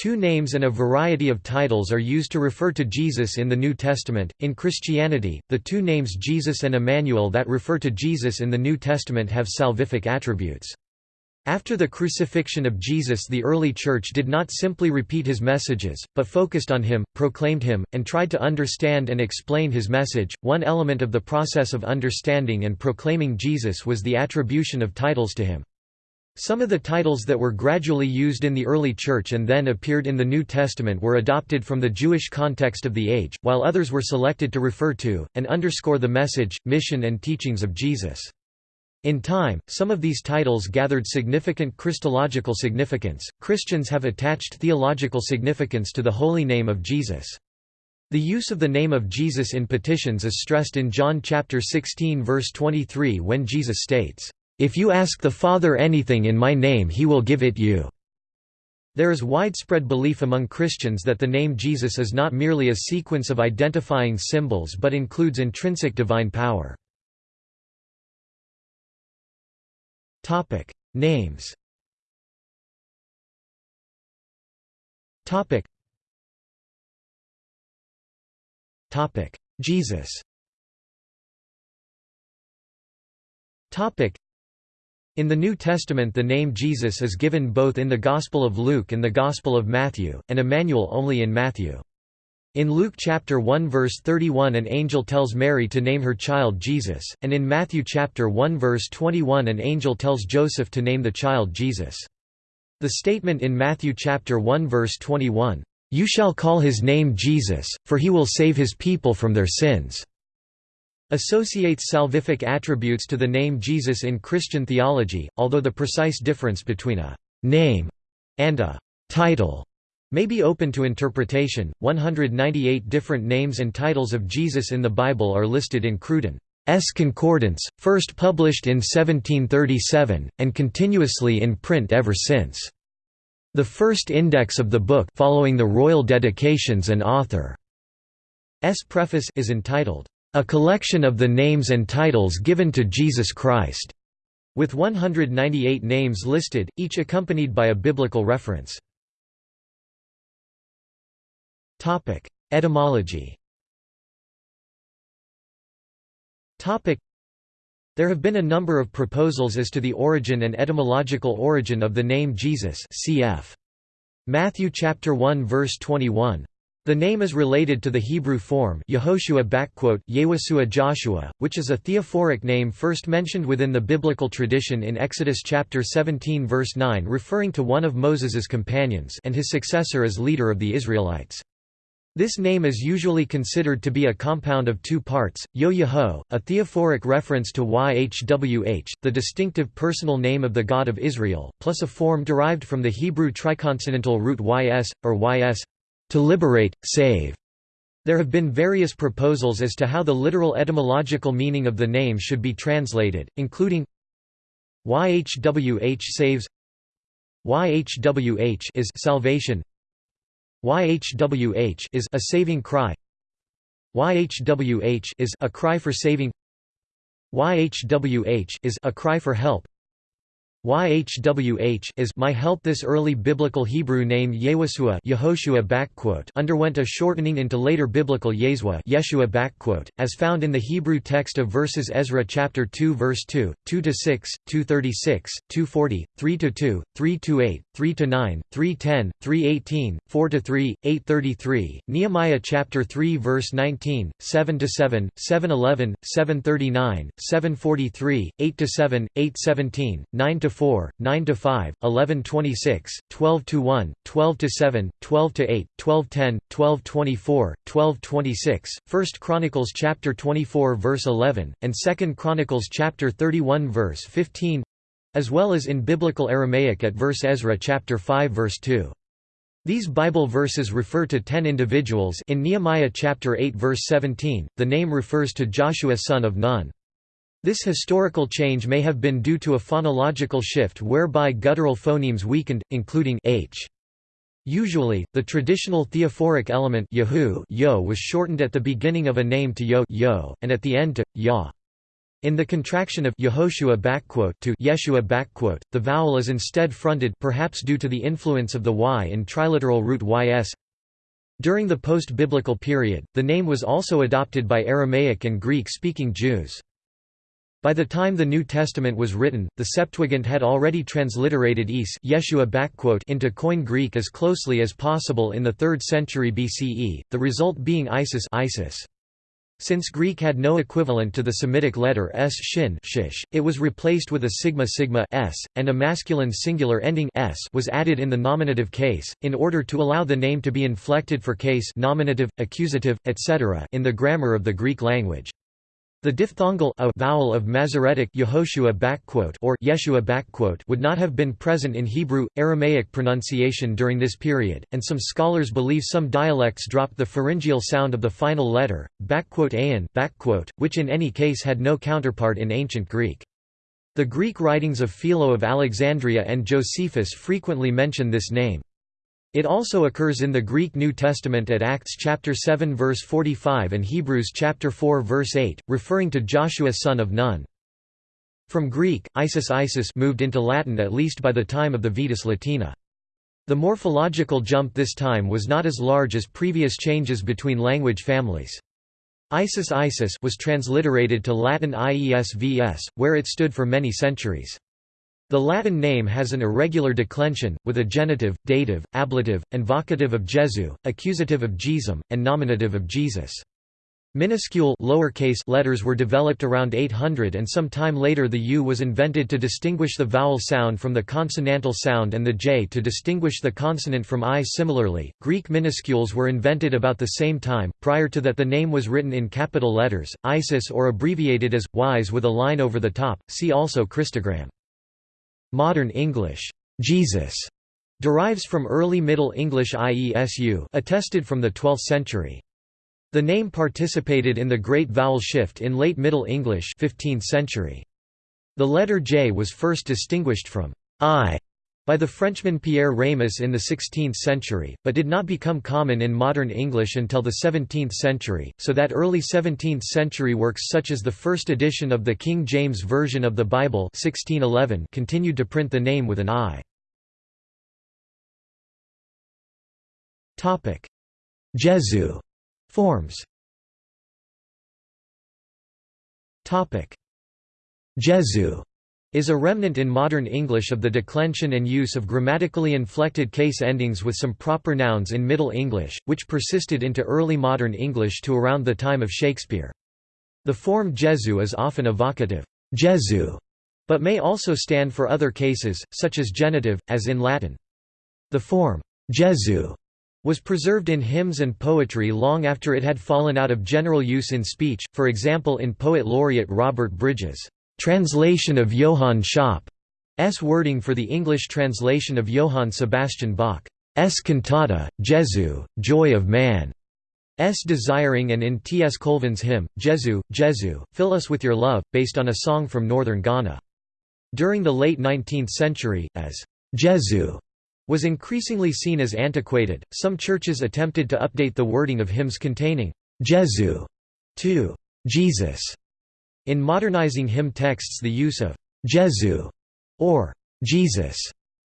two names and a variety of titles are used to refer to Jesus in the New Testament. In Christianity, the two names Jesus and Emmanuel that refer to Jesus in the New Testament have salvific attributes. After the crucifixion of Jesus the early church did not simply repeat his messages, but focused on him, proclaimed him, and tried to understand and explain his message. One element of the process of understanding and proclaiming Jesus was the attribution of titles to him. Some of the titles that were gradually used in the early church and then appeared in the New Testament were adopted from the Jewish context of the age, while others were selected to refer to, and underscore the message, mission and teachings of Jesus. In time, some of these titles gathered significant Christological significance. Christians have attached theological significance to the holy name of Jesus. The use of the name of Jesus in petitions is stressed in John chapter 16 verse 23 when Jesus states, "If you ask the Father anything in my name he will give it you." There is widespread belief among Christians that the name Jesus is not merely a sequence of identifying symbols but includes intrinsic divine power. Names Topic Topic Jesus Topic in the New Testament the name Jesus is given both in the Gospel of Luke and the Gospel of Matthew, and Emmanuel only in Matthew. In Luke chapter 1 verse 31 an angel tells Mary to name her child Jesus, and in Matthew chapter 1 verse 21 an angel tells Joseph to name the child Jesus. The statement in Matthew chapter 1 verse 21, "You shall call his name Jesus, for he will save his people from their sins." Associates salvific attributes to the name Jesus in Christian theology, although the precise difference between a name and a title may be open to interpretation. 198 different names and titles of Jesus in the Bible are listed in Cruden's Concordance, first published in 1737, and continuously in print ever since. The first index of the book following the royal dedications and author's preface is entitled, A Collection of the Names and Titles Given to Jesus Christ, with 198 names listed, each accompanied by a biblical reference. Etymology. There have been a number of proposals as to the origin and etymological origin of the name Jesus. Cf. Matthew chapter 1 verse 21. The name is related to the Hebrew form Yehoshua Joshua, which is a theophoric name first mentioned within the biblical tradition in Exodus chapter 17 verse 9 referring to one of Moses's companions and his successor as leader of the Israelites. This name is usually considered to be a compound of two parts, Yo-Yeho, a theophoric reference to Yhwh, the distinctive personal name of the God of Israel, plus a form derived from the Hebrew triconsonantal root ys, or ys, to liberate, save. There have been various proposals as to how the literal etymological meaning of the name should be translated, including YHWH saves YHWH is salvation YHWH is a saving cry. YHWH is a cry for saving. YHWH is a cry for help. YHWH is my help This early biblical Hebrew name Yewasua Yehoshua underwent a shortening into later biblical Yeshua Yeshua as found in the Hebrew text of verses Ezra chapter 2 verse 2, 2–6, 2–36, 2–40, 3–2, 3–8, 3–9, 3–10, 3–18, 4–3, 8–33, Nehemiah chapter 3 verse 19, 7–7, 7–11, 7–39, 7–43, 8–7, 8–17, 9 4, 9 to 5, 11 26, 12 to 1, 12 to 7, 12 to 8, 12 10, 12 24, 12 26, 1 Chronicles chapter 24 verse 11, and 2 Chronicles chapter 31 verse 15, as well as in biblical Aramaic at verse Ezra chapter 5 verse 2. These Bible verses refer to ten individuals in Nehemiah chapter 8 verse 17, the name refers to Joshua son of Nun. This historical change may have been due to a phonological shift whereby guttural phonemes weakened, including h. Usually, the traditional theophoric element Yahu yo was shortened at the beginning of a name to yo, yo and at the end to ya. In the contraction of Yehoshua to Yeshua the vowel is instead fronted perhaps due to the influence of the y in triliteral root ys. During the post-biblical period, the name was also adopted by Aramaic and Greek-speaking Jews. By the time the New Testament was written, the Septuagint had already transliterated Is into Koine Greek as closely as possible in the 3rd century BCE, the result being Isis, Isis. Since Greek had no equivalent to the Semitic letter s shin shish, it was replaced with a sigma sigma s, and a masculine singular ending s was added in the nominative case, in order to allow the name to be inflected for case nominative, accusative, etc. in the grammar of the Greek language. The diphthongal a vowel of Masoretic Yehoshua or Yeshua would not have been present in Hebrew, Aramaic pronunciation during this period, and some scholars believe some dialects dropped the pharyngeal sound of the final letter, ain, which in any case had no counterpart in ancient Greek. The Greek writings of Philo of Alexandria and Josephus frequently mention this name. It also occurs in the Greek New Testament at Acts chapter 7 verse 45 and Hebrews chapter 4 verse 8, referring to Joshua son of Nun. From Greek, Isis Isis moved into Latin at least by the time of the Vetus Latina. The morphological jump this time was not as large as previous changes between language families. Isis Isis was transliterated to Latin IESVS, where it stood for many centuries. The Latin name has an irregular declension, with a genitive, dative, ablative, and vocative of Jesu, accusative of Jesum, and nominative of Jesus. Minuscule lowercase letters were developed around 800 and some time later the U was invented to distinguish the vowel sound from the consonantal sound and the J to distinguish the consonant from I. Similarly, Greek minuscules were invented about the same time, prior to that the name was written in capital letters, Isis or abbreviated as, Ys with a line over the top, see also Christogram. Modern English, Jesus, derives from early Middle English IESU attested from the 12th century. The name participated in the Great Vowel Shift in late Middle English 15th century. The letter J was first distinguished from I by the Frenchman Pierre Ramus in the 16th century, but did not become common in modern English until the 17th century, so that early 17th century works such as the first edition of the King James Version of the Bible 1611 continued to print the name with an I. Jesu forms. Jesu is a remnant in modern English of the declension and use of grammatically inflected case endings with some proper nouns in Middle English, which persisted into early modern English to around the time of Shakespeare. The form Jesu is often evocative Jesu, but may also stand for other cases, such as genitive, as in Latin. The form Jesu was preserved in hymns and poetry long after it had fallen out of general use in speech, for example in poet laureate Robert Bridges' Translation of Johann Schopp's wording for the English translation of Johann Sebastian Bach's cantata, Jesu, Joy of Man. S. Desiring and in T. S. Colvin's hymn, Jesu, Jesu, Fill Us With Your Love, based on a song from northern Ghana. During the late 19th century, as Jesu was increasingly seen as antiquated, some churches attempted to update the wording of hymns containing Jesu to Jesus in modernizing hymn texts the use of «Jesu» or «Jesus»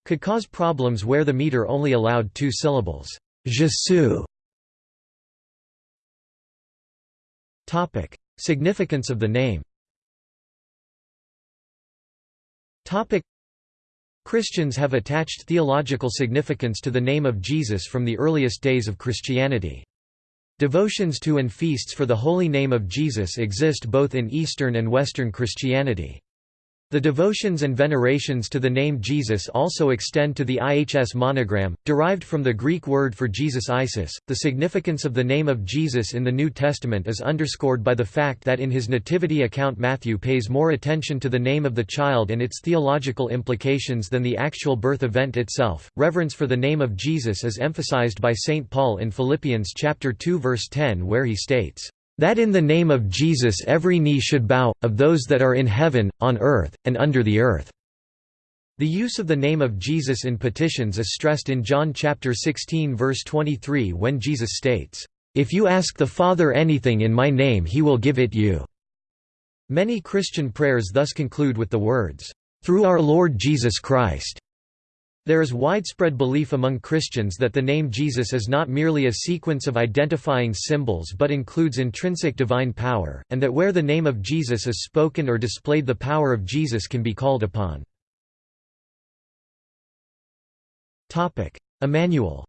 could cause problems where the meter only allowed two syllables «Jesu». Significance of the name Christians have attached theological significance to the name of Jesus from the earliest days of Christianity. Devotions to and feasts for the holy name of Jesus exist both in Eastern and Western Christianity. The devotions and venerations to the name Jesus also extend to the IHS monogram, derived from the Greek word for Jesus Isis. The significance of the name of Jesus in the New Testament is underscored by the fact that in his nativity account Matthew pays more attention to the name of the child and its theological implications than the actual birth event itself. Reverence for the name of Jesus is emphasized by St. Paul in Philippians chapter 2 verse 10 where he states, that in the name of Jesus every knee should bow, of those that are in heaven, on earth, and under the earth." The use of the name of Jesus in petitions is stressed in John chapter 16 verse 23 when Jesus states, "If you ask the Father anything in my name he will give it you." Many Christian prayers thus conclude with the words, "...through our Lord Jesus Christ." There is widespread belief among Christians that the name Jesus is not merely a sequence of identifying symbols but includes intrinsic divine power, and that where the name of Jesus is spoken or displayed the power of Jesus can be called upon. Emmanuel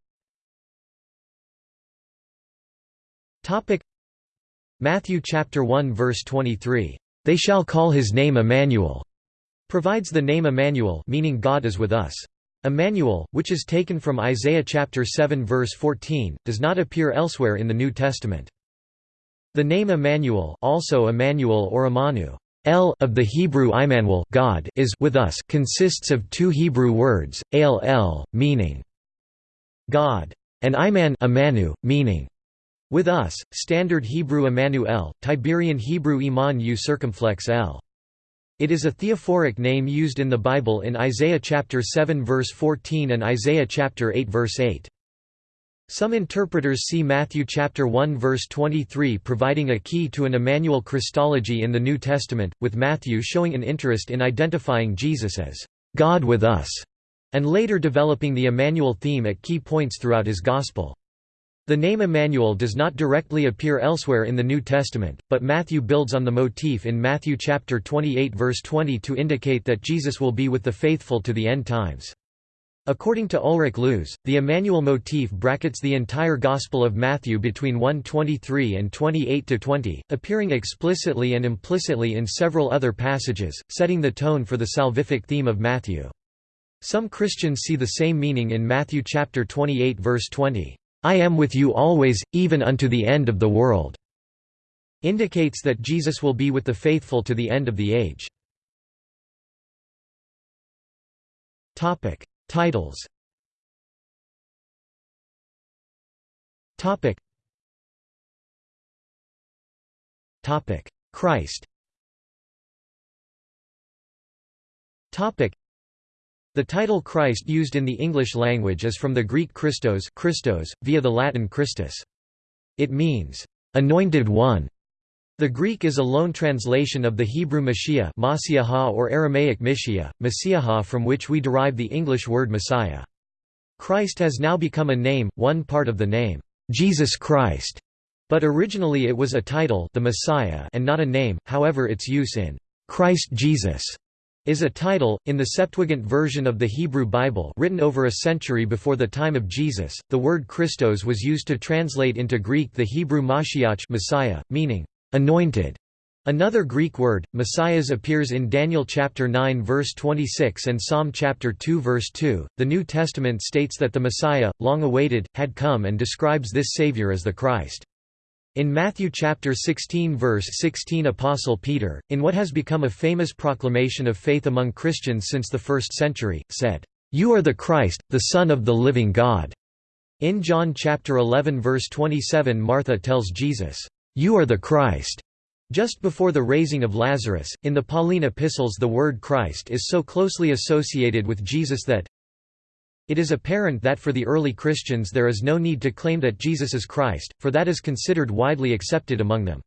Matthew chapter 1 verse 23, "They shall call his name Emmanuel," provides the name Emmanuel meaning God is with us. Emmanuel, which is taken from Isaiah chapter 7 verse 14, does not appear elsewhere in the New Testament. The name Emmanuel, also Emmanuel or Imanu, El of the Hebrew Immanuel, God is with us, consists of two Hebrew words, El El, meaning God, and Iman Imanu, meaning with us. Standard Hebrew Emmanuel, Tiberian Hebrew Iman U circumflex L. It is a theophoric name used in the Bible in Isaiah chapter 7 verse 14 and Isaiah chapter 8 verse 8. Some interpreters see Matthew chapter 1 verse 23 providing a key to an Emmanuel Christology in the New Testament, with Matthew showing an interest in identifying Jesus as God with us, and later developing the Emmanuel theme at key points throughout his gospel. The name Emmanuel does not directly appear elsewhere in the New Testament, but Matthew builds on the motif in Matthew chapter 28 verse 20 to indicate that Jesus will be with the faithful to the end times. According to Ulrich Luz, the Emmanuel motif brackets the entire Gospel of Matthew between 1:23 and 28-20, appearing explicitly and implicitly in several other passages, setting the tone for the salvific theme of Matthew. Some Christians see the same meaning in Matthew chapter 28 verse 20. I am with you always, even unto the end of the world, indicates that Jesus will be with the faithful to the end of the age. Topic: Titles. Topic. Topic: Christ. Topic: the title Christ used in the English language is from the Greek Christos, Christos via the Latin Christus. It means, "...anointed one". The Greek is a loan translation of the Hebrew Mashiach or Aramaic Mishia, Messiah from which we derive the English word Messiah. Christ has now become a name, one part of the name, Jesus Christ, but originally it was a title the Messiah and not a name, however its use in Christ Jesus is a title. In the Septuagint version of the Hebrew Bible written over a century before the time of Jesus, the word Christos was used to translate into Greek the Hebrew Mashiach Messiah, meaning, anointed. Another Greek word, Messias appears in Daniel chapter 9 verse 26 and Psalm chapter 2 verse 2. The New Testament states that the Messiah, long awaited, had come and describes this Savior as the Christ. In Matthew chapter 16 verse 16 Apostle Peter, in what has become a famous proclamation of faith among Christians since the first century, said, "You are the Christ, the Son of the living God." In John chapter 11 verse 27 Martha tells Jesus, "You are the Christ." Just before the raising of Lazarus, in the Pauline epistles the word Christ is so closely associated with Jesus that, it is apparent that for the early Christians there is no need to claim that Jesus is Christ, for that is considered widely accepted among them.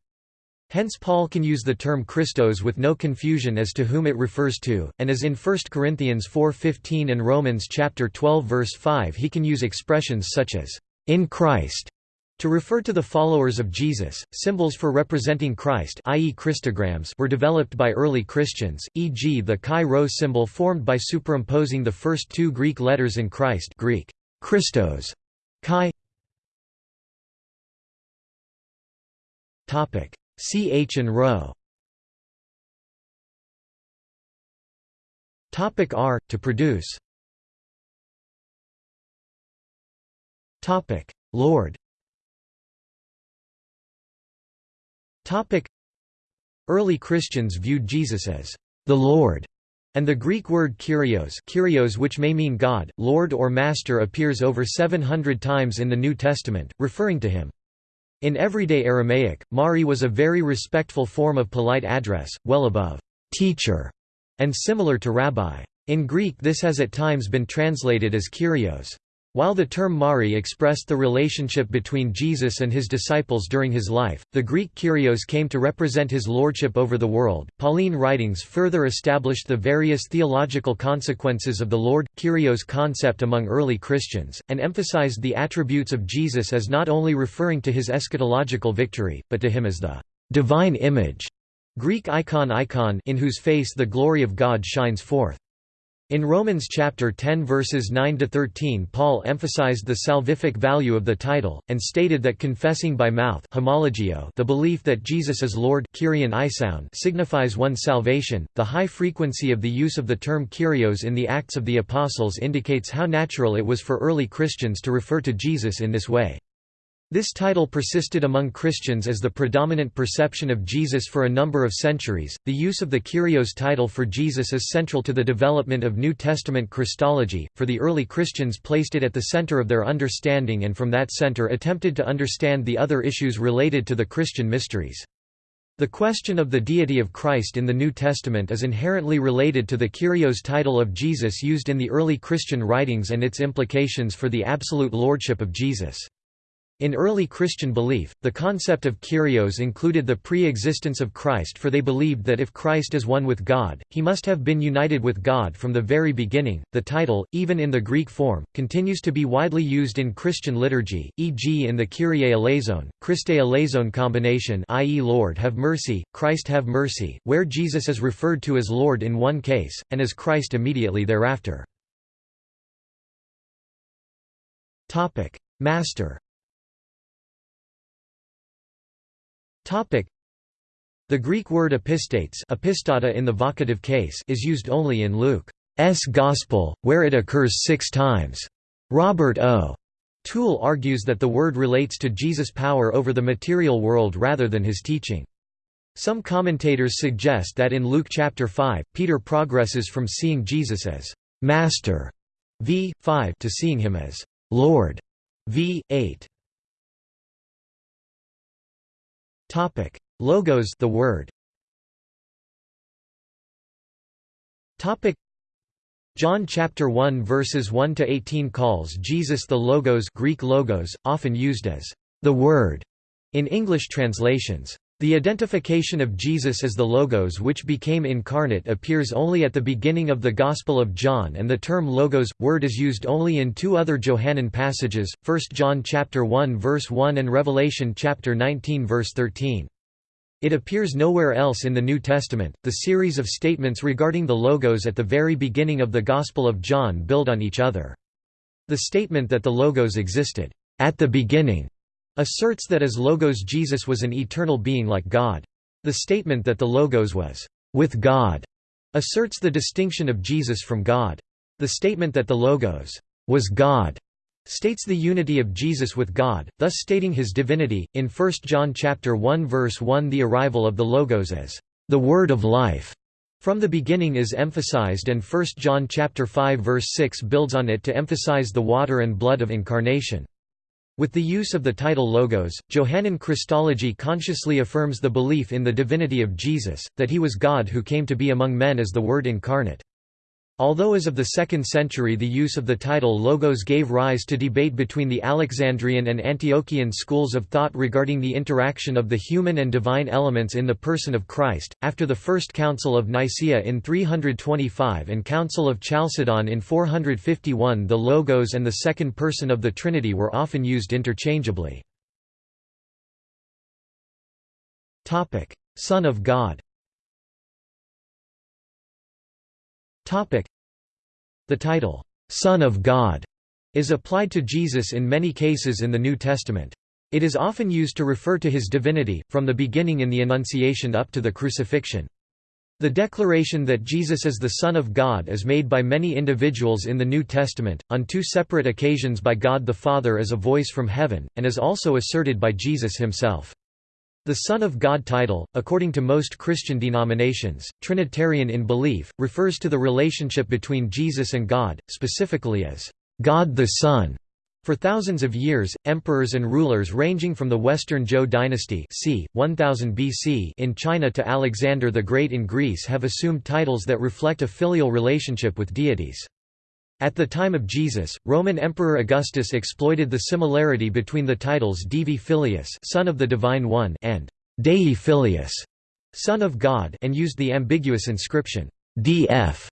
Hence Paul can use the term Christos with no confusion as to whom it refers to, and as in 1 Corinthians 4.15 and Romans chapter 12 verse 5 he can use expressions such as, "...in Christ", to refer to the followers of Jesus, symbols for representing Christ i.e. Christograms were developed by early Christians, e.g. the chi rho symbol formed by superimposing the first two Greek letters in Christ Greek, Christos, chi. Ch and rho. Topic R to produce. Topic. Lord Early Christians viewed Jesus as the Lord, and the Greek word Kyrios, Kyrios which may mean God, Lord or Master appears over 700 times in the New Testament, referring to him. In everyday Aramaic, Mari was a very respectful form of polite address, well above teacher, and similar to rabbi. In Greek this has at times been translated as Kyrios. While the term Mari expressed the relationship between Jesus and his disciples during his life, the Greek Kyrios came to represent his lordship over the world. Pauline writings further established the various theological consequences of the Lord Kyrios concept among early Christians, and emphasized the attributes of Jesus as not only referring to his eschatological victory, but to him as the divine image, Greek icon icon in whose face the glory of God shines forth. In Romans chapter 10 verses 9 to 13, Paul emphasized the salvific value of the title and stated that confessing by mouth the belief that Jesus is Lord signifies one's salvation. The high frequency of the use of the term Kyrios in the Acts of the Apostles indicates how natural it was for early Christians to refer to Jesus in this way. This title persisted among Christians as the predominant perception of Jesus for a number of centuries. The use of the Kyrios title for Jesus is central to the development of New Testament Christology, for the early Christians placed it at the center of their understanding and from that center attempted to understand the other issues related to the Christian mysteries. The question of the deity of Christ in the New Testament is inherently related to the Kyrios title of Jesus used in the early Christian writings and its implications for the absolute lordship of Jesus. In early Christian belief, the concept of Kyrios included the pre-existence of Christ for they believed that if Christ is one with God, he must have been united with God from the very beginning. The title, even in the Greek form, continues to be widely used in Christian liturgy, e.g. in the Kyrie eleison, Christe eleison combination i.e. Lord have mercy, Christ have mercy, where Jesus is referred to as Lord in one case, and as Christ immediately thereafter. Master The Greek word epistates epistata in the vocative case is used only in Luke's Gospel, where it occurs six times. Robert O. Toole argues that the word relates to Jesus' power over the material world rather than his teaching. Some commentators suggest that in Luke chapter 5, Peter progresses from seeing Jesus as «Master» v. 5 to seeing him as «Lord» v. 8. Topic: Logos the word. Topic: John chapter 1 verses 1 to 18 calls Jesus the logos Greek logos, often used as the word in English translations. The identification of Jesus as the Logos which became incarnate appears only at the beginning of the Gospel of John and the term Logos, word is used only in two other Johannine passages, 1 John 1 verse 1 and Revelation 19 verse 13. It appears nowhere else in the New Testament. The series of statements regarding the Logos at the very beginning of the Gospel of John build on each other. The statement that the Logos existed at the beginning asserts that as Logos Jesus was an eternal being like God. The statement that the Logos was with God asserts the distinction of Jesus from God. The statement that the Logos was God states the unity of Jesus with God, thus stating his divinity. In 1 John chapter 1 verse 1 the arrival of the Logos as the word of life from the beginning is emphasized and 1 John chapter 5 verse 6 builds on it to emphasize the water and blood of incarnation. With the use of the title Logos, Johannine Christology consciously affirms the belief in the divinity of Jesus, that he was God who came to be among men as the Word incarnate. Although as of the 2nd century the use of the title Logos gave rise to debate between the Alexandrian and Antiochian schools of thought regarding the interaction of the human and divine elements in the person of Christ, after the First Council of Nicaea in 325 and Council of Chalcedon in 451 the Logos and the second person of the Trinity were often used interchangeably. Son of God the title, Son of God, is applied to Jesus in many cases in the New Testament. It is often used to refer to his divinity, from the beginning in the Annunciation up to the crucifixion. The declaration that Jesus is the Son of God is made by many individuals in the New Testament, on two separate occasions by God the Father as a voice from heaven, and is also asserted by Jesus himself. The Son of God title, according to most Christian denominations, Trinitarian in belief, refers to the relationship between Jesus and God, specifically as God the Son. For thousands of years, emperors and rulers ranging from the Western Zhou dynasty c. 1000 BC in China to Alexander the Great in Greece have assumed titles that reflect a filial relationship with deities. At the time of Jesus, Roman Emperor Augustus exploited the similarity between the titles Divi Filius Son of the Divine One and Dei Filius Son of God and used the ambiguous inscription, df,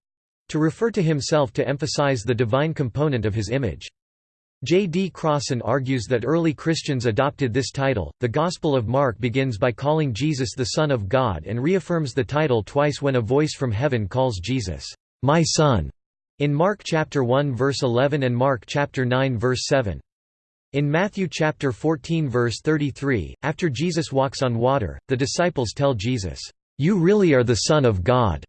to refer to himself to emphasize the divine component of his image. J. D. Crossan argues that early Christians adopted this title. The Gospel of Mark begins by calling Jesus the Son of God and reaffirms the title twice when a voice from heaven calls Jesus, My Son, in Mark chapter 1 verse 11 and Mark chapter 9 verse 7. In Matthew chapter 14 verse 33, after Jesus walks on water, the disciples tell Jesus, "You really are the Son of God."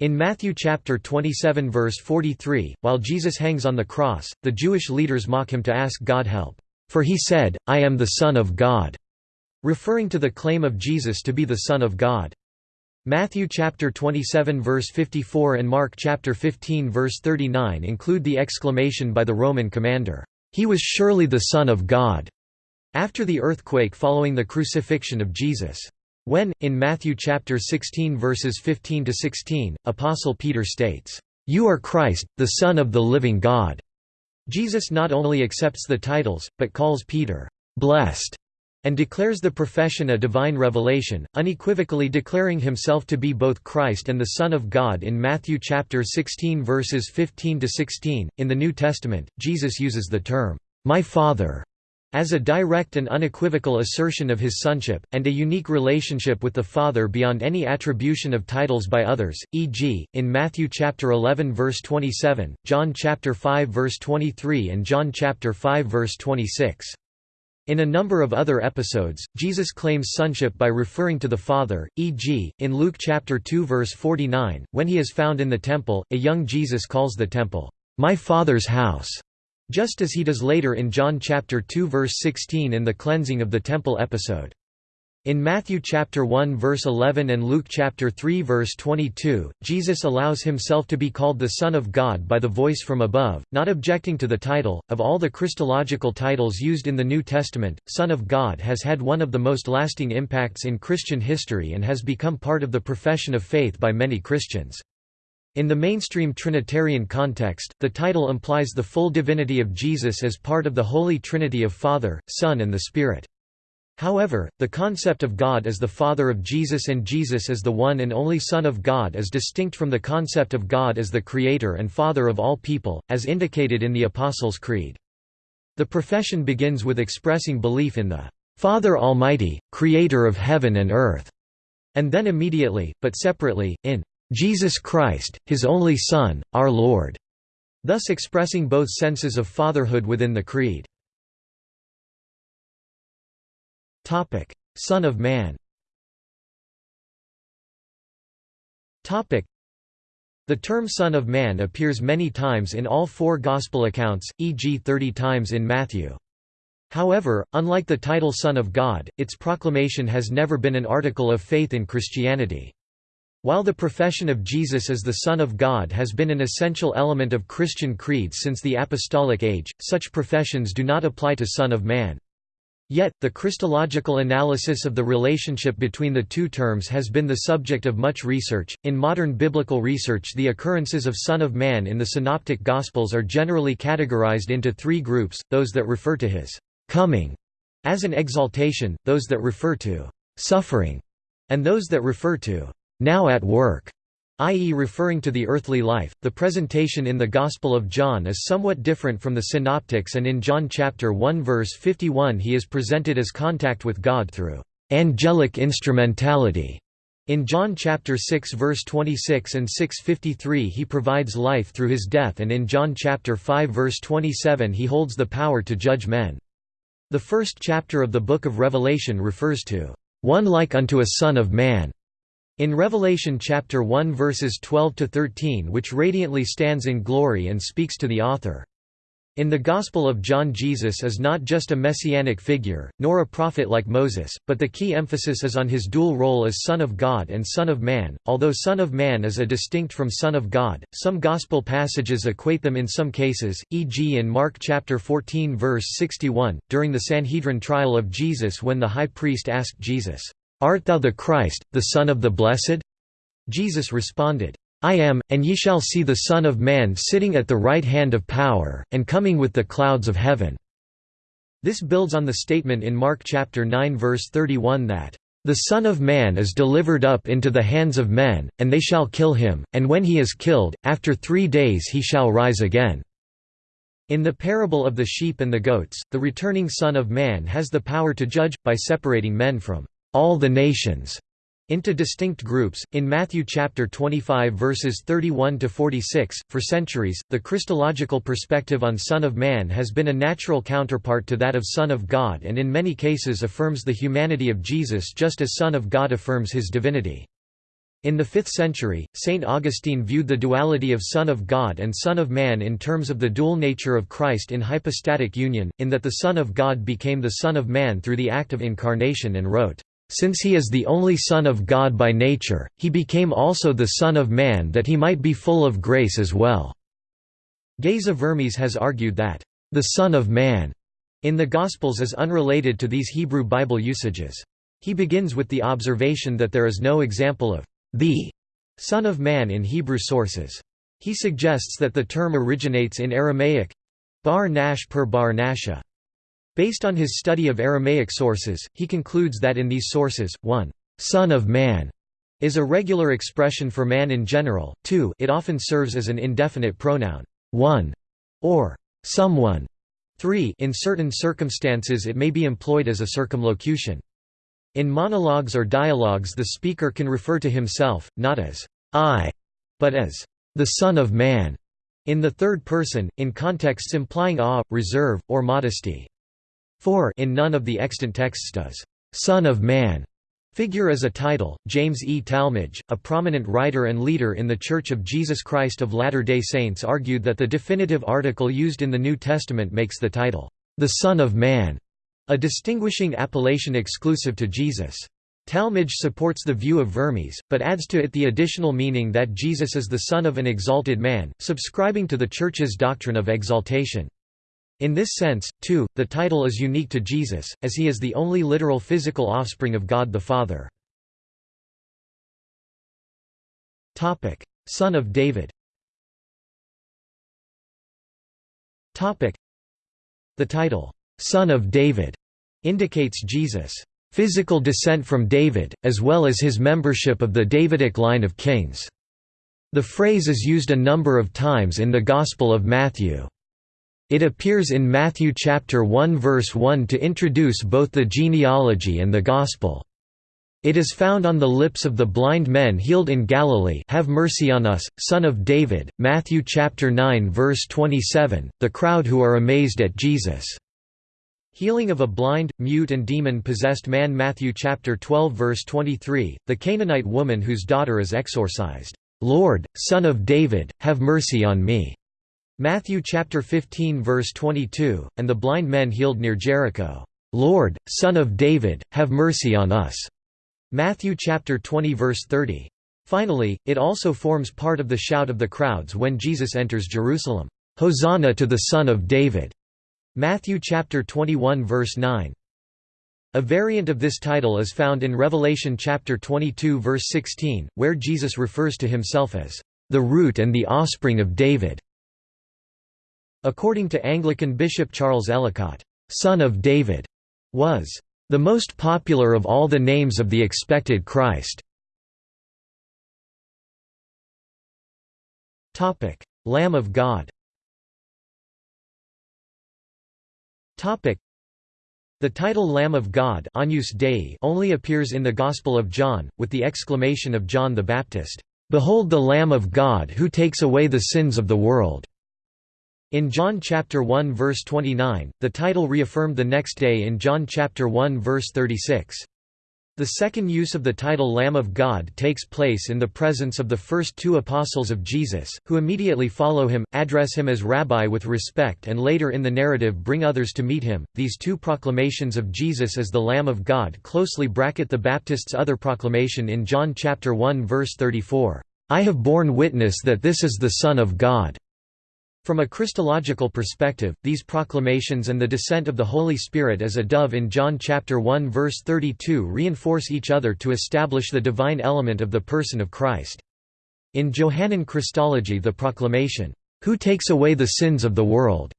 In Matthew chapter 27 verse 43, while Jesus hangs on the cross, the Jewish leaders mock him to ask God help, "For he said, I am the Son of God," referring to the claim of Jesus to be the Son of God. Matthew chapter 27 verse 54 and Mark chapter 15 verse 39 include the exclamation by the Roman commander, he was surely the Son of God, after the earthquake following the crucifixion of Jesus. When, in Matthew chapter 16 verses 15 to 16, Apostle Peter states, "You are Christ, the Son of the living God." Jesus not only accepts the titles, but calls Peter blessed and declares the profession a divine revelation, unequivocally declaring himself to be both Christ and the Son of God in Matthew chapter 16 verses 15 to 16. In the New Testament, Jesus uses the term "my Father" as a direct and unequivocal assertion of his sonship, and a unique relationship with the Father beyond any attribution of titles by others, e.g., in Matthew chapter 11 verse 27, John chapter 5 verse 23 and John chapter 5 verse 26. In a number of other episodes, Jesus claims sonship by referring to the Father, e.g., in Luke chapter 2 verse 49, when he is found in the temple, a young Jesus calls the temple, "My Father's house," just as he does later in John chapter 2 verse 16 in the cleansing of the temple episode. In Matthew chapter 1 verse 11 and Luke chapter 3 verse 22, Jesus allows himself to be called the Son of God by the voice from above, not objecting to the title. Of all the Christological titles used in the New Testament, Son of God has had one of the most lasting impacts in Christian history and has become part of the profession of faith by many Christians. In the mainstream Trinitarian context, the title implies the full divinity of Jesus as part of the Holy Trinity of Father, Son and the Spirit. However, the concept of God as the Father of Jesus and Jesus as the one and only Son of God is distinct from the concept of God as the Creator and Father of all people, as indicated in the Apostles' Creed. The profession begins with expressing belief in the Father Almighty, Creator of heaven and earth, and then immediately, but separately, in Jesus Christ, His only Son, our Lord, thus expressing both senses of fatherhood within the Creed. Topic: Son of Man. Topic: The term Son of Man appears many times in all four Gospel accounts, e.g. 30 times in Matthew. However, unlike the title Son of God, its proclamation has never been an article of faith in Christianity. While the profession of Jesus as the Son of God has been an essential element of Christian creeds since the Apostolic Age, such professions do not apply to Son of Man. Yet, the Christological analysis of the relationship between the two terms has been the subject of much research. In modern biblical research, the occurrences of Son of Man in the Synoptic Gospels are generally categorized into three groups those that refer to his coming as an exaltation, those that refer to suffering, and those that refer to now at work i.e. referring to the earthly life. The presentation in the Gospel of John is somewhat different from the synoptics and in John chapter 1 verse 51 he is presented as contact with God through angelic instrumentality. In John chapter 6 verse 26 and 6:53 he provides life through his death and in John chapter 5 verse 27 he holds the power to judge men. The first chapter of the book of Revelation refers to one like unto a son of man in Revelation chapter 1 verses 12 to 13 which radiantly stands in glory and speaks to the author. In the Gospel of John Jesus is not just a messianic figure, nor a prophet like Moses, but the key emphasis is on his dual role as Son of God and Son of Man. Although Son of Man is a distinct from Son of God, some Gospel passages equate them in some cases, e.g. in Mark chapter 14 verse 61, during the Sanhedrin trial of Jesus when the high priest asked Jesus, Art thou the Christ, the Son of the Blessed? Jesus responded, I am, and ye shall see the Son of Man sitting at the right hand of power, and coming with the clouds of heaven." This builds on the statement in Mark chapter 9 verse 31 that, "...the Son of Man is delivered up into the hands of men, and they shall kill him, and when he is killed, after three days he shall rise again." In the parable of the sheep and the goats, the returning Son of Man has the power to judge, by separating men from all the nations into distinct groups. In Matthew chapter 25 verses 31 to 46, for centuries, the Christological perspective on Son of Man has been a natural counterpart to that of Son of God and in many cases affirms the humanity of Jesus just as Son of God affirms his divinity. In the 5th century, St. Augustine viewed the duality of Son of God and Son of Man in terms of the dual nature of Christ in hypostatic union, in that the Son of God became the Son of Man through the act of incarnation and wrote, "...since he is the only Son of God by nature, he became also the Son of Man that he might be full of grace as well." Geza Vermes has argued that, "...the Son of Man," in the Gospels is unrelated to these Hebrew Bible usages. He begins with the observation that there is no example of the Son of Man in Hebrew sources. He suggests that the term originates in Aramaic bar nash per bar nasha. Based on his study of Aramaic sources, he concludes that in these sources, 1 Son of Man is a regular expression for man in general, 2 it often serves as an indefinite pronoun, 1 or someone, 3 in certain circumstances it may be employed as a circumlocution. In monologues or dialogues the speaker can refer to himself, not as I, but as the Son of Man, in the third person, in contexts implying awe, reserve, or modesty. 4 in none of the extant texts does Son of Man figure as a title. James E. Talmage, a prominent writer and leader in the Church of Jesus Christ of Latter-day Saints argued that the definitive article used in the New Testament makes the title, the Son of Man, a distinguishing appellation exclusive to Jesus. Talmage supports the view of Vermes, but adds to it the additional meaning that Jesus is the Son of an exalted man, subscribing to the Church's doctrine of exaltation. In this sense, too, the title is unique to Jesus, as he is the only literal physical offspring of God the Father. Son of David The title, son of David, indicates Jesus' physical descent from David, as well as his membership of the Davidic line of kings. The phrase is used a number of times in the Gospel of Matthew. It appears in Matthew chapter 1 verse 1 to introduce both the genealogy and the Gospel. It is found on the lips of the blind men healed in Galilee. Have mercy on us, son of David, Matthew chapter 9 verse 27, the crowd who are amazed at Jesus' Healing of a blind, mute and demon-possessed man. Matthew chapter 12 verse 23, the Canaanite woman whose daughter is exorcised, "Lord, son of David, have mercy on me." Matthew chapter 15 verse 22, and the blind men healed near Jericho, "Lord, son of David, have mercy on us." Matthew chapter 20 verse 30. Finally, it also forms part of the shout of the crowds when Jesus enters Jerusalem, "Hosanna to the son of David." Matthew chapter 21 verse 9. A variant of this title is found in Revelation chapter 22 verse 16, where Jesus refers to himself as the root and the offspring of David. According to Anglican Bishop Charles Ellicott, son of David was the most popular of all the names of the expected Christ. Lamb of God The title Lamb of God Dei only appears in the Gospel of John, with the exclamation of John the Baptist, "'Behold the Lamb of God who takes away the sins of the world!' In John chapter 1 verse 29, the title reaffirmed the next day in John chapter 1 verse 36. The second use of the title Lamb of God takes place in the presence of the first two apostles of Jesus, who immediately follow him, address him as Rabbi with respect and later in the narrative bring others to meet him. These two proclamations of Jesus as the Lamb of God closely bracket the Baptist's other proclamation in John chapter 1 verse 34, "I have borne witness that this is the Son of God." From a Christological perspective, these proclamations and the descent of the Holy Spirit as a dove in John chapter 1 verse 32 reinforce each other to establish the divine element of the person of Christ. In Johannine Christology the proclamation, "'Who takes away the sins of the world'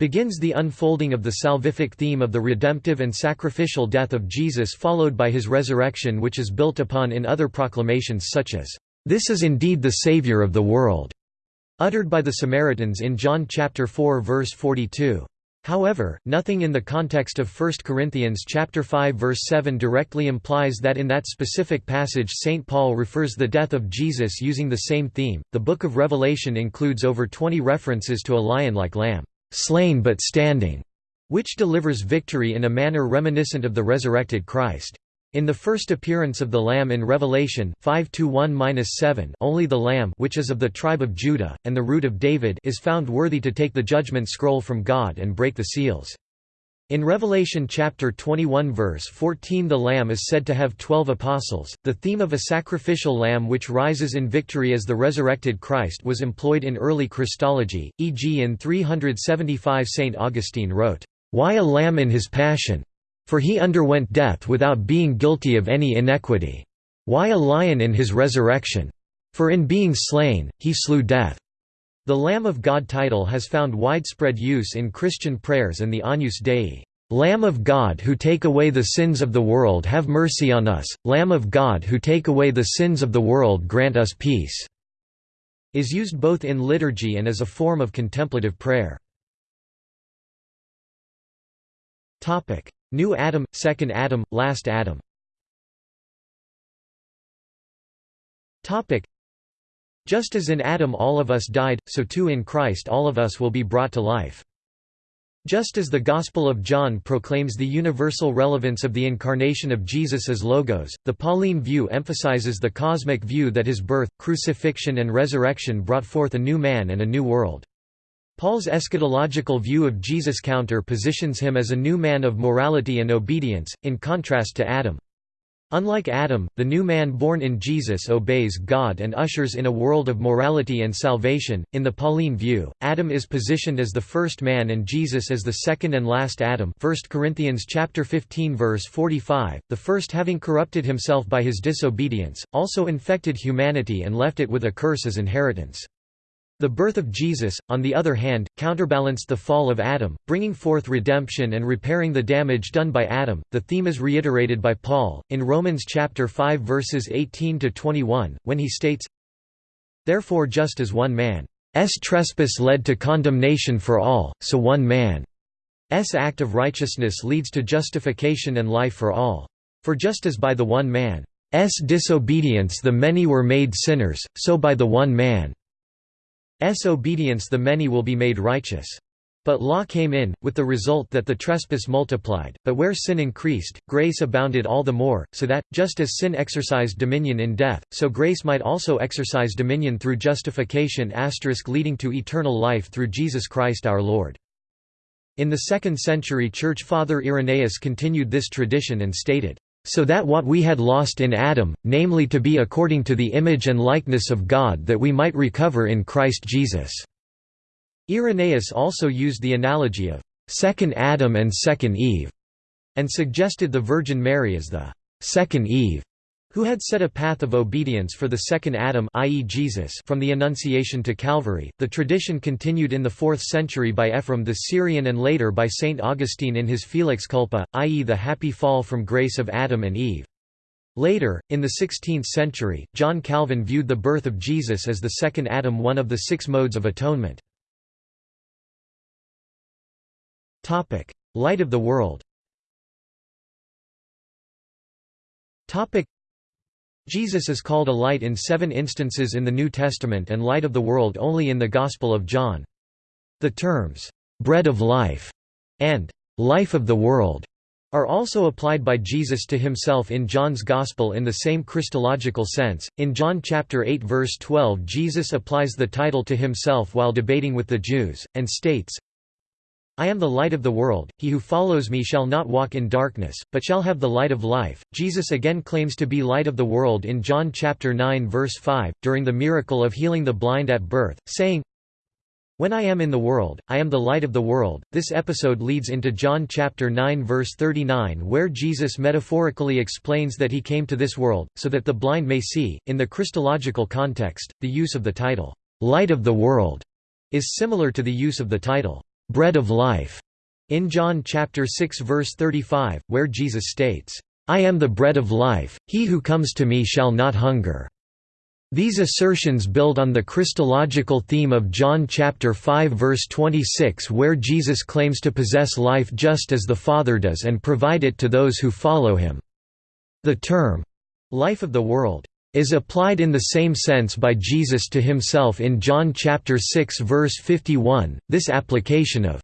begins the unfolding of the salvific theme of the redemptive and sacrificial death of Jesus followed by his resurrection which is built upon in other proclamations such as, "'This is indeed the Saviour of the world' uttered by the Samaritans in John chapter 4 verse 42. However, nothing in the context of 1 Corinthians chapter 5 verse 7 directly implies that in that specific passage St Paul refers the death of Jesus using the same theme. The book of Revelation includes over 20 references to a lion-like lamb, slain but standing, which delivers victory in a manner reminiscent of the resurrected Christ. In the first appearance of the Lamb in Revelation 5:1-7, only the Lamb, which is of the tribe of Judah and the root of David, is found worthy to take the judgment scroll from God and break the seals. In Revelation chapter 21 verse 14 the Lamb is said to have twelve apostles. The theme of a sacrificial lamb which rises in victory as the resurrected Christ was employed in early Christology, e.g. in 375 St. Augustine wrote, "'Why a lamb in his passion? For he underwent death without being guilty of any iniquity. Why a lion in his resurrection? For in being slain, he slew death. The Lamb of God title has found widespread use in Christian prayers and the Agnus Dei. Lamb of God who take away the sins of the world have mercy on us, Lamb of God who take away the sins of the world grant us peace, is used both in liturgy and as a form of contemplative prayer. New Adam, Second Adam, Last Adam Just as in Adam all of us died, so too in Christ all of us will be brought to life. Just as the Gospel of John proclaims the universal relevance of the incarnation of Jesus as Logos, the Pauline view emphasizes the cosmic view that his birth, crucifixion and resurrection brought forth a new man and a new world. Paul's eschatological view of Jesus counter positions him as a new man of morality and obedience, in contrast to Adam. Unlike Adam, the new man born in Jesus obeys God and ushers in a world of morality and salvation. In the Pauline view, Adam is positioned as the first man and Jesus as the second and last Adam. 1 Corinthians chapter 15 verse 45. The first having corrupted himself by his disobedience, also infected humanity and left it with a curse as inheritance. The birth of Jesus, on the other hand, counterbalanced the fall of Adam, bringing forth redemption and repairing the damage done by Adam. The theme is reiterated by Paul in Romans chapter 5 verses 18 to 21 when he states, Therefore just as one man's trespass led to condemnation for all, so one man's act of righteousness leads to justification and life for all. For just as by the one man's disobedience the many were made sinners, so by the one man obedience the many will be made righteous. But law came in, with the result that the trespass multiplied, but where sin increased, grace abounded all the more, so that, just as sin exercised dominion in death, so grace might also exercise dominion through justification leading to eternal life through Jesus Christ our Lord. In the 2nd century Church Father Irenaeus continued this tradition and stated, so that what we had lost in Adam, namely to be according to the image and likeness of God that we might recover in Christ Jesus." Irenaeus also used the analogy of second Adam and second Eve, and suggested the Virgin Mary as the second Eve who had set a path of obedience for the second Adam i.e. Jesus from the Annunciation to Calvary. The tradition continued in the 4th century by Ephraim the Syrian and later by St. Augustine in his Felix Culpa, i.e. the happy fall from grace of Adam and Eve. Later, in the 16th century, John Calvin viewed the birth of Jesus as the second Adam one of the six modes of atonement. Light of the world Jesus is called a light in seven instances in the New Testament and light of the world only in the Gospel of John. The terms, "'bread of life' and "'life of the world' are also applied by Jesus to himself in John's Gospel in the same Christological sense. In John chapter 8 verse 12 Jesus applies the title to himself while debating with the Jews, and states, I am the light of the world, he who follows me shall not walk in darkness, but shall have the light of life. Jesus again claims to be light of the world in John chapter 9 verse 5, during the miracle of healing the blind at birth, saying, When I am in the world, I am the light of the world. This episode leads into John chapter 9 verse 39 where Jesus metaphorically explains that he came to this world so that the blind may see. In the Christological context, the use of the title light of the world is similar to the use of the title bread of life in John chapter 6 verse 35 where Jesus states, I am the bread of life, he who comes to me shall not hunger. These assertions build on the Christological theme of John chapter 5 verse 26 where Jesus claims to possess life just as the Father does and provide it to those who follow him. The term, life of the world, is applied in the same sense by Jesus to himself in John chapter 6 verse 51. This application of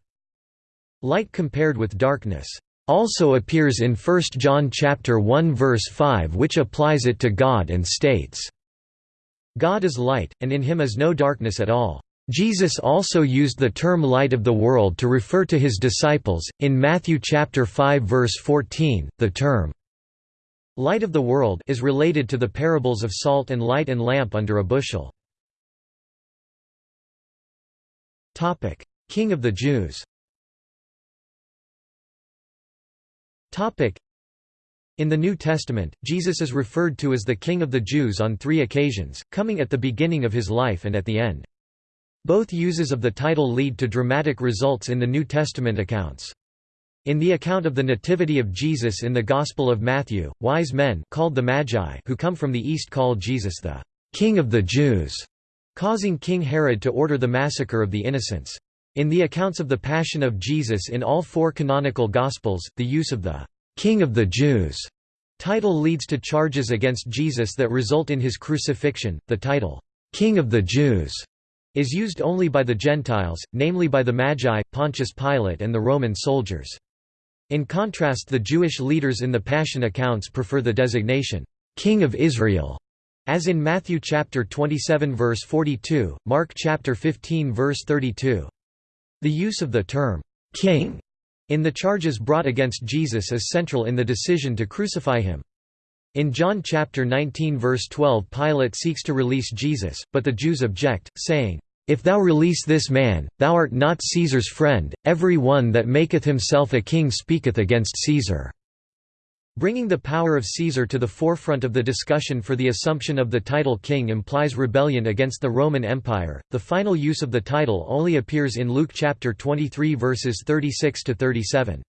light compared with darkness also appears in 1 John chapter 1 verse 5 which applies it to God and states God is light, and in him is no darkness at all. Jesus also used the term light of the world to refer to his disciples. In Matthew chapter 5 verse 14, the term light of the world is related to the parables of salt and light and lamp under a bushel. Topic: King of the Jews. Topic: in the New Testament, Jesus is referred to as the King of the Jews on three occasions, coming at the beginning of his life and at the end. Both uses of the title lead to dramatic results in the New Testament accounts. In the account of the Nativity of Jesus in the Gospel of Matthew, wise men called the Magi who come from the east call Jesus the King of the Jews, causing King Herod to order the massacre of the innocents. In the accounts of the Passion of Jesus in all four canonical Gospels, the use of the King of the Jews title leads to charges against Jesus that result in his crucifixion. The title, King of the Jews, is used only by the Gentiles, namely by the Magi, Pontius Pilate, and the Roman soldiers. In contrast, the Jewish leaders in the Passion accounts prefer the designation, King of Israel, as in Matthew chapter 27 verse 42, Mark chapter 15 verse 32. The use of the term, King in the charges brought against Jesus is central in the decision to crucify him. In John chapter 19 verse 12 Pilate seeks to release Jesus, but the Jews object, saying, If thou release this man, thou art not Caesar's friend, every one that maketh himself a king speaketh against Caesar. Bringing the power of Caesar to the forefront of the discussion for the assumption of the title king implies rebellion against the Roman Empire. The final use of the title only appears in Luke chapter 23 verses 36 to 37.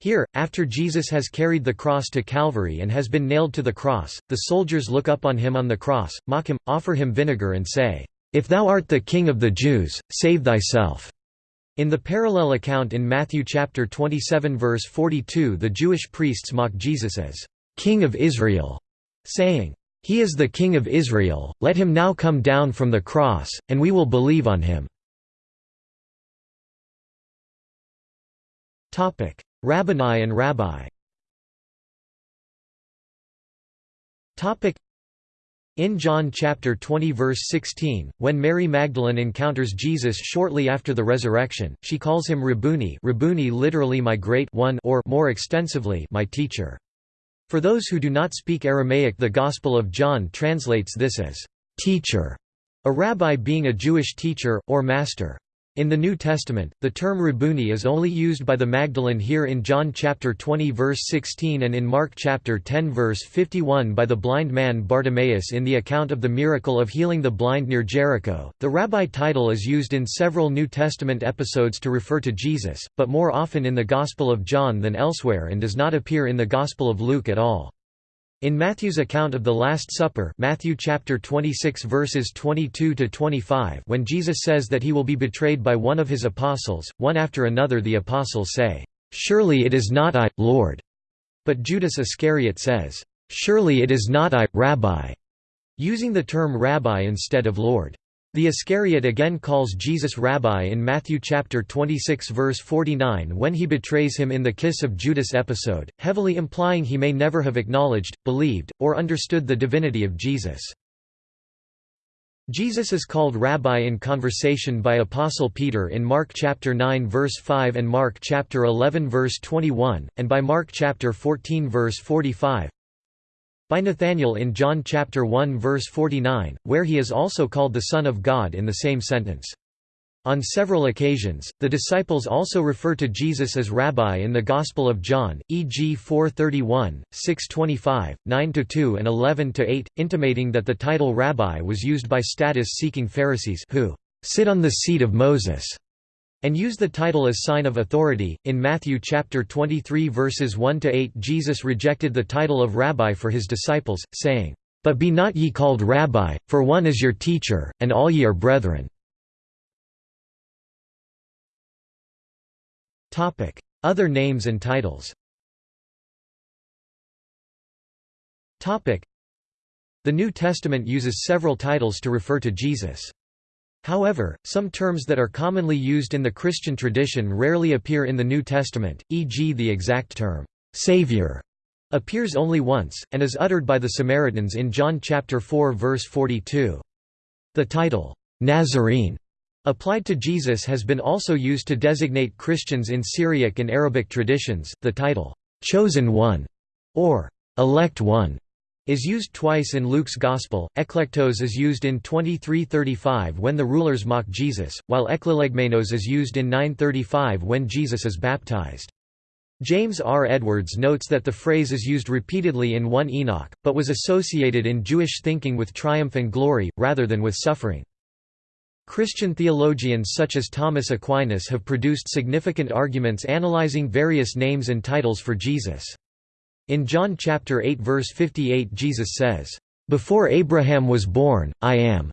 Here, after Jesus has carried the cross to Calvary and has been nailed to the cross, the soldiers look up on him on the cross, mock him, offer him vinegar and say, If thou art the king of the Jews, save thyself. In the parallel account in Matthew chapter 27 verse 42 the Jewish priests mock Jesus as King of Israel, saying, He is the King of Israel, let him now come down from the cross, and we will believe on him. Rabbouni and Rabbi in John chapter 20 verse 16, when Mary Magdalene encounters Jesus shortly after the resurrection, she calls him Rabbouni, Rabbouni literally my great one or more extensively my teacher. For those who do not speak Aramaic the Gospel of John translates this as teacher, a rabbi being a Jewish teacher, or master. In the New Testament, the term Rabbouni is only used by the Magdalene here in John chapter 20 verse 16 and in Mark chapter 10 verse 51 by the blind man Bartimaeus in the account of the miracle of healing the blind near Jericho. The rabbi title is used in several New Testament episodes to refer to Jesus, but more often in the Gospel of John than elsewhere and does not appear in the Gospel of Luke at all. In Matthew's account of the Last Supper Matthew chapter 26 verses 22 to 25 when Jesus says that he will be betrayed by one of his apostles, one after another the apostles say, "Surely it is not I, Lord." But Judas Iscariot says, "Surely it is not I, Rabbi," using the term rabbi instead of Lord. The Iscariot again calls Jesus Rabbi in Matthew chapter 26 verse 49 when he betrays him in the Kiss of Judas episode, heavily implying he may never have acknowledged, believed, or understood the divinity of Jesus. Jesus is called Rabbi in conversation by Apostle Peter in Mark chapter 9 verse 5 and Mark chapter 11 verse 21, and by Mark chapter 14 verse 45 by Nathanael in John chapter 1 verse 49, where he is also called the Son of God in the same sentence. On several occasions, the disciples also refer to Jesus as Rabbi in the Gospel of John, e.g. 4:31, 6:25, 9-2 and 11-8, intimating that the title Rabbi was used by status-seeking Pharisees who sit on the seat of Moses and use the title as sign of authority. In Matthew chapter 23 verses 1 to 8, Jesus rejected the title of rabbi for his disciples, saying, "But be not ye called rabbi, for one is your teacher, and all ye are brethren." Topic: Other names and titles Topic: The New Testament uses several titles to refer to Jesus. However, some terms that are commonly used in the Christian tradition rarely appear in the New Testament, e.g. the exact term, "'Savior' appears only once, and is uttered by the Samaritans in John chapter 4 verse 42. The title, "'Nazarene' Applied to Jesus has been also used to designate Christians in Syriac and Arabic traditions. The title, Chosen One, or Elect One, is used twice in Luke's Gospel. Eklektos is used in 2335 when the rulers mock Jesus, while eklelegmenos is used in 935 when Jesus is baptized. James R. Edwards notes that the phrase is used repeatedly in 1 Enoch, but was associated in Jewish thinking with triumph and glory, rather than with suffering. Christian theologians such as Thomas Aquinas have produced significant arguments analyzing various names and titles for Jesus. In John chapter 8 verse 58 Jesus says, "Before Abraham was born, I am."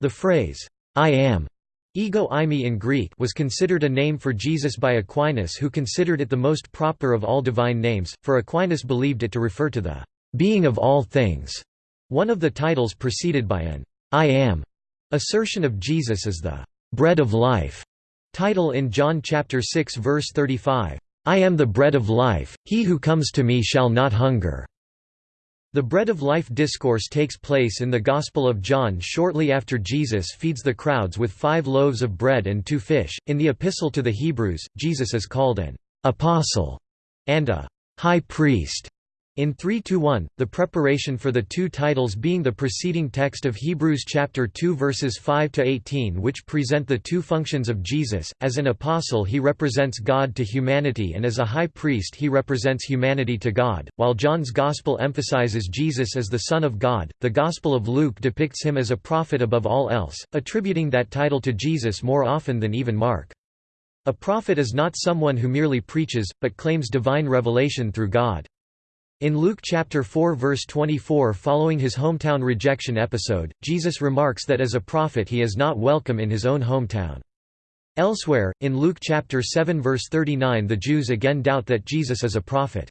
The phrase, "I am" Ego eimi in Greek was considered a name for Jesus by Aquinas who considered it the most proper of all divine names, for Aquinas believed it to refer to the being of all things. One of the titles preceded by an I am Assertion of Jesus as the bread of life title in John chapter 6 verse 35. I am the bread of life, he who comes to me shall not hunger. The bread of life discourse takes place in the Gospel of John shortly after Jesus feeds the crowds with five loaves of bread and two fish. In the Epistle to the Hebrews, Jesus is called an apostle and a high priest. In 3-1, the preparation for the two titles being the preceding text of Hebrews chapter 2 verses 5 to 18 which present the two functions of Jesus. As an apostle he represents God to humanity and as a high priest he represents humanity to God. While John's gospel emphasizes Jesus as the son of God, the gospel of Luke depicts him as a prophet above all else, attributing that title to Jesus more often than even Mark. A prophet is not someone who merely preaches, but claims divine revelation through God. In Luke chapter 4 verse 24 following his hometown rejection episode, Jesus remarks that as a prophet he is not welcome in his own hometown. Elsewhere, in Luke chapter 7 verse 39 the Jews again doubt that Jesus is a prophet.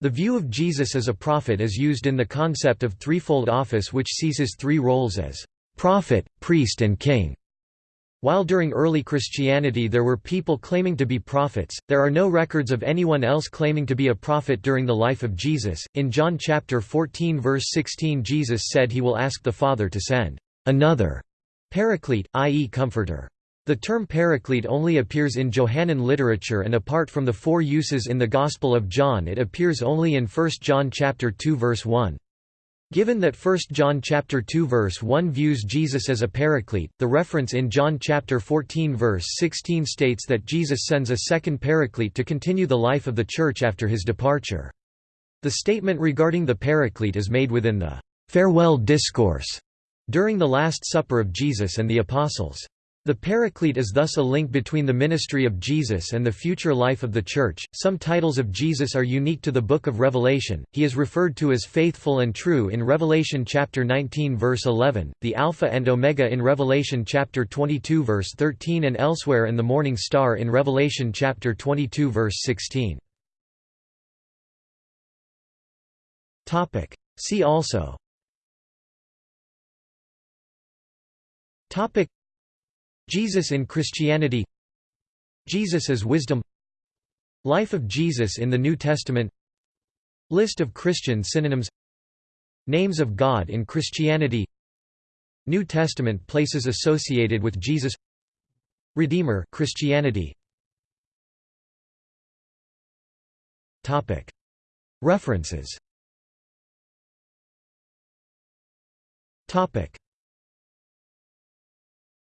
The view of Jesus as a prophet is used in the concept of threefold office which sees his three roles as prophet, priest and king. While during early Christianity there were people claiming to be prophets, there are no records of anyone else claiming to be a prophet during the life of Jesus. In John chapter 14 verse 16 Jesus said he will ask the Father to send another paraclete, i.e. comforter. The term paraclete only appears in Johannine literature and apart from the four uses in the Gospel of John it appears only in 1 John chapter 2 verse 1. Given that 1 John chapter 2 verse 1 views Jesus as a paraclete, the reference in John chapter 14 verse 16 states that Jesus sends a second paraclete to continue the life of the church after his departure. The statement regarding the paraclete is made within the farewell discourse during the Last Supper of Jesus and the Apostles. The Paraclete is thus a link between the ministry of Jesus and the future life of the Church. Some titles of Jesus are unique to the Book of Revelation. He is referred to as faithful and true in Revelation chapter 19 verse 11, the Alpha and Omega in Revelation chapter 22 verse 13 and elsewhere and the Morning Star in Revelation chapter 22 verse 16. Topic: See also Topic Jesus in Christianity Jesus as wisdom Life of Jesus in the New Testament List of Christian synonyms Names of God in Christianity New Testament places associated with Jesus Redeemer Christianity. Topic. References. Topic